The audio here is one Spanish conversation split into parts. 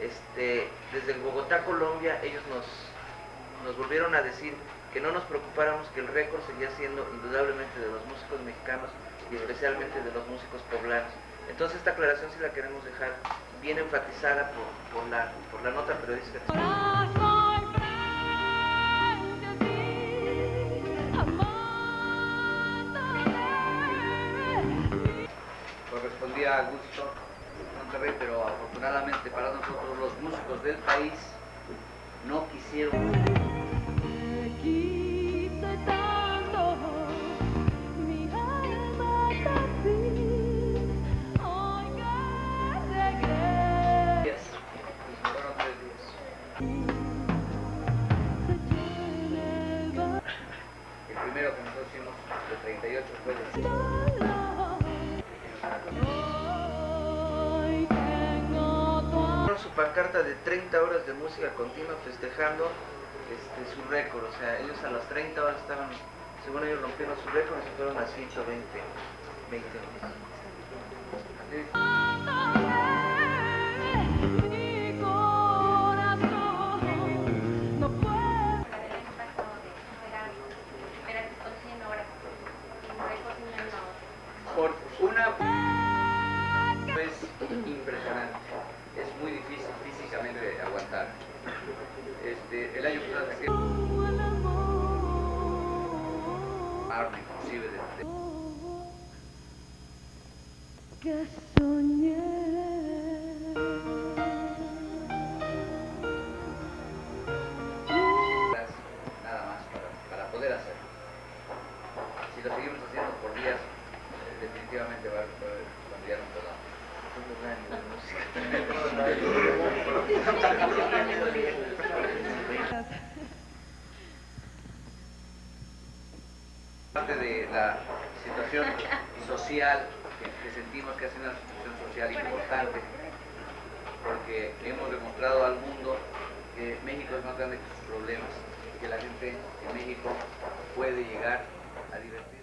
Este, desde Bogotá, Colombia, ellos nos, nos volvieron a decir que no nos preocupáramos que el récord seguía siendo indudablemente de los músicos mexicanos y especialmente de los músicos poblanos. Entonces esta aclaración sí la queremos dejar bien enfatizada por, por la, por la nota periodística. Correspondía a gusto Monterrey, pero afortunadamente para nosotros los músicos del país no quisieron. El primero que nosotros hicimos, el 38, fue de pancarta de 30 horas de música continua festejando este, su récord, o sea, ellos a las 30 horas estaban, según ellos rompieron su récord se fueron a 120 20 horas. mi corazón no puede el año pasado de era era con 100 horas y récord un año a otro. Por una es impresionante. Es muy difícil físicamente de aguantar. Este, el año pasado saqué el amor arma inclusive de, que nada más para, para poder hacerlo. Si lo seguimos haciendo por días, eh, definitivamente va, a cambiar un poco. Parte de la situación social que, sentimos que es una situación social importante, porque hemos demostrado al mundo que México es más grande que sus problemas, que la gente en México puede llegar a divertirse.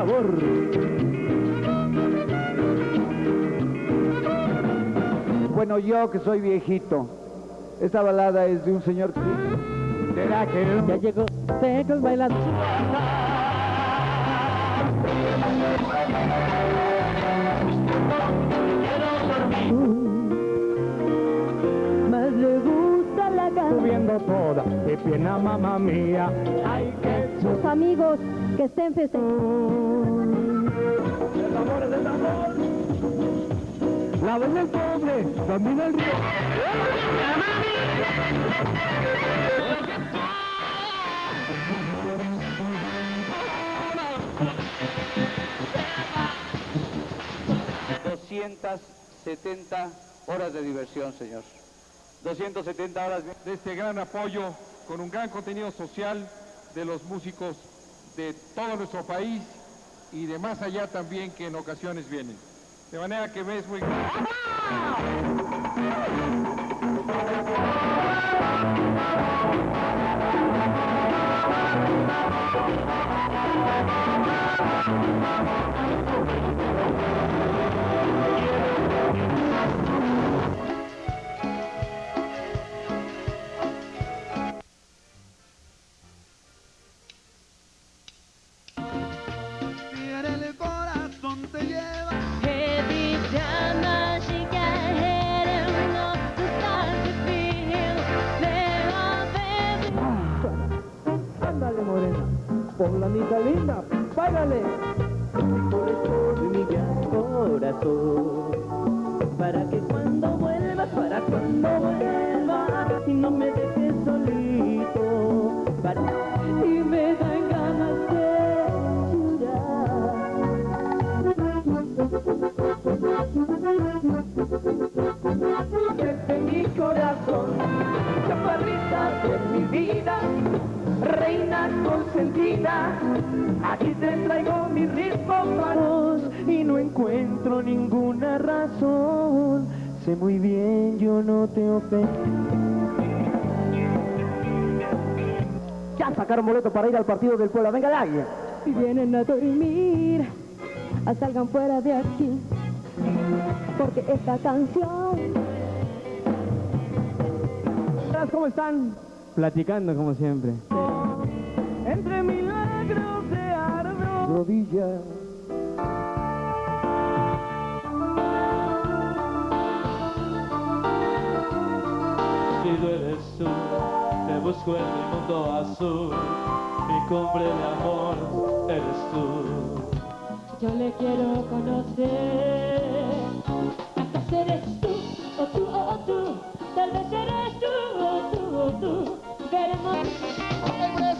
Sabor. Bueno, yo que soy viejito, esta balada es de un señor que... Ya llegó Secos bailando. Más le gusta la canción. Subiendo toda, qué pena mamá mía. Ay, que Sus amigos que estén festejando. el amor es el amor. La vez del pobre, también el río. setenta horas de diversión, señor. 270 horas. de este gran apoyo con un gran contenido social de los músicos de todo nuestro país y de más allá también que en ocasiones vienen. De manera que ves muy... linda, báilale. Por mi gran corazón, para que cuando vuelvas, para cuando vuelvas, y no me dejes solito, para... y me dan ganas de llorar. Desde mi corazón, chaparrita de mi vida, reina consentida, aquí te traigo mi ritmo para vos y no encuentro ninguna razón. Sé muy bien, yo no te ofendo. Ya sacaron boleto para ir al partido del pueblo. Venga, Dagia. Si vienen a dormir, a salgan fuera de aquí. Porque esta canción ¿Cómo están? Platicando como siempre. Rodillas. Si tú eres tú, te busco en mi mundo azul. Mi cumbre de amor eres tú. yo le quiero conocer. ¿Acaso eres tú, o tú, o tú? Tal vez eres tú, o tú, o tú. Veremos.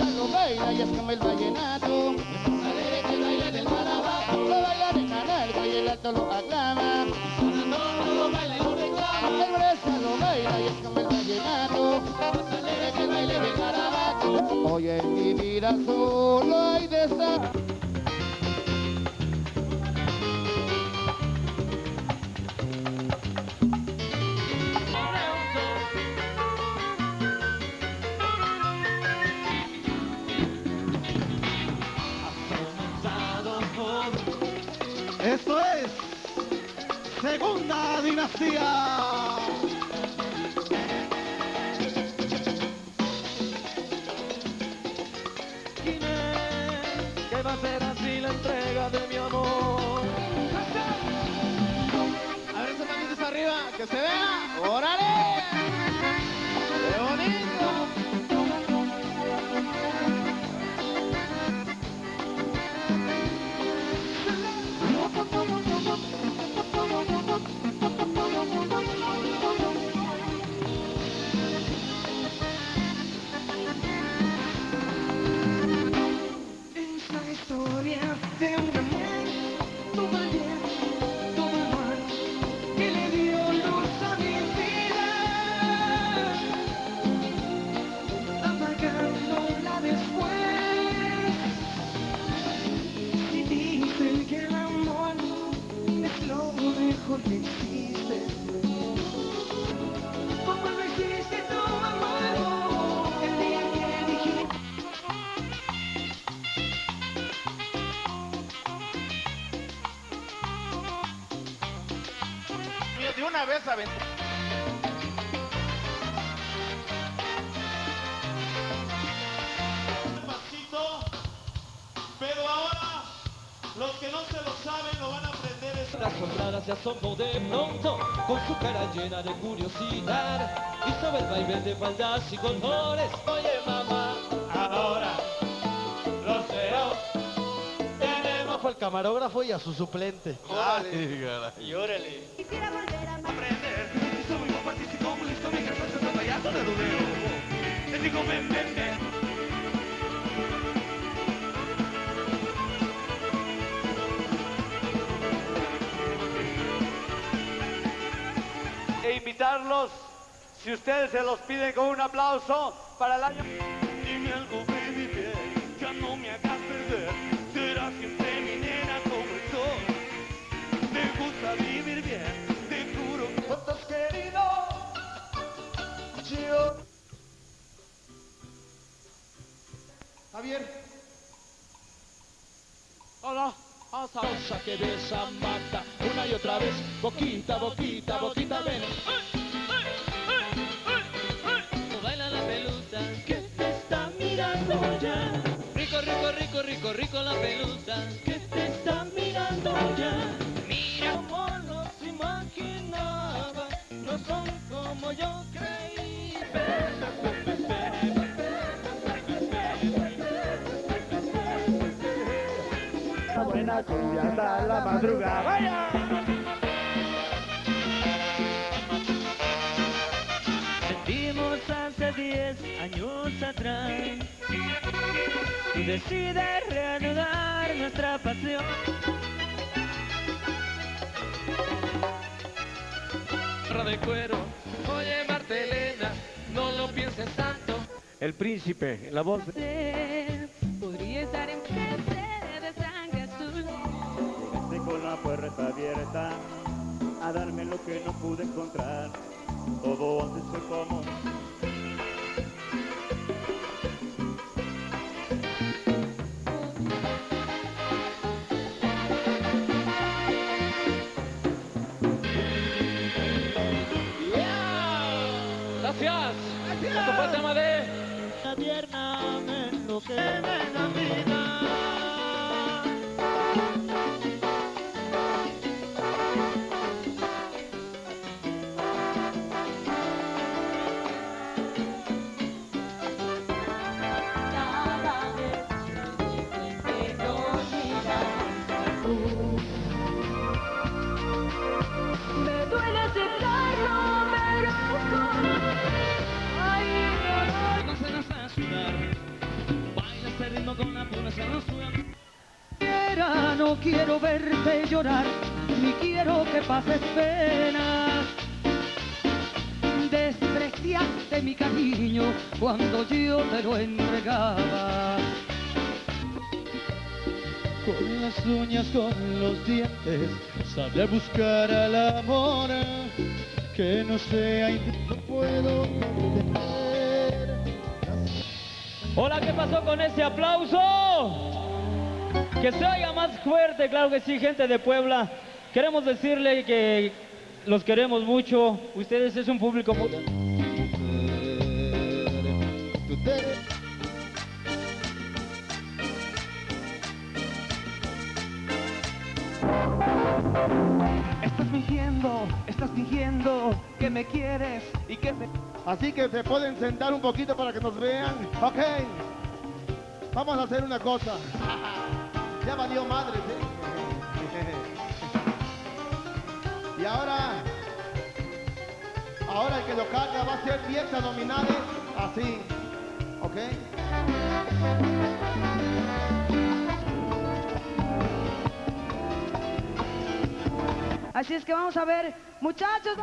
El lo baila y es como el vallenato. En mi vida solo hay de esa. Esto es Segunda Dinastía. Que se vea. ¡Órale! ¡Qué bonito! Es la historia de una mujer, toma bien, una vez aventó. Pasito, pero ahora los que no se lo saben lo van a aprender. Es... Las sombras se asombró de pronto con su cara llena de curiosidad y sobre el baile de faldas y colores. Oye mamá, Ahora, los veo. Tenemos fue el camarógrafo y a su suplente. Y órale. Quisiera digo, ven, ven, ven. e invitarlos, si ustedes se los piden con un aplauso, para el año... Dime algo, baby, bien. Ya no me hagas Javier. Hola. Cosa que besa mata una y otra vez, boquita, boquita, boquita, ven. Baila la pelusa que te está mirando ya. Rico, rico, rico, rico, rico la pelusa que te está mirando ya. Mira como los imaginaba, no son como yo creí. La cumbia hasta la madrugada. ¡Vaya! Sentimos hace 10 años atrás y decide reanudar nuestra pasión. de cuero, oye Martelena, no lo pienses tanto. El príncipe, la voz... Usted la puerta abierta a darme lo que no pude encontrar. Todo antes fue como Gracias. El tema de... La tierna me enloquece no quiero verte llorar, ni quiero que pases penas. Despreciaste mi cariño cuando yo te lo entregaba. Con las uñas, con los dientes, sabré buscar al amor que no sea in- no puedo entender. Hola, ¿qué pasó con ese aplauso? Que se oiga más fuerte, claro que sí, gente de Puebla. Queremos decirle que los queremos mucho. Ustedes es un público muy... Estás fingiendo, estás fingiendo que me quieres y que me... Así que se pueden sentar un poquito para que nos vean. Ok. Vamos a hacer una cosa. Ya valió madre, ¿sí? Y ahora, ahora el que lo carga va a ser 10 nominales así. ¿Ok? Así es que vamos a ver, muchachos.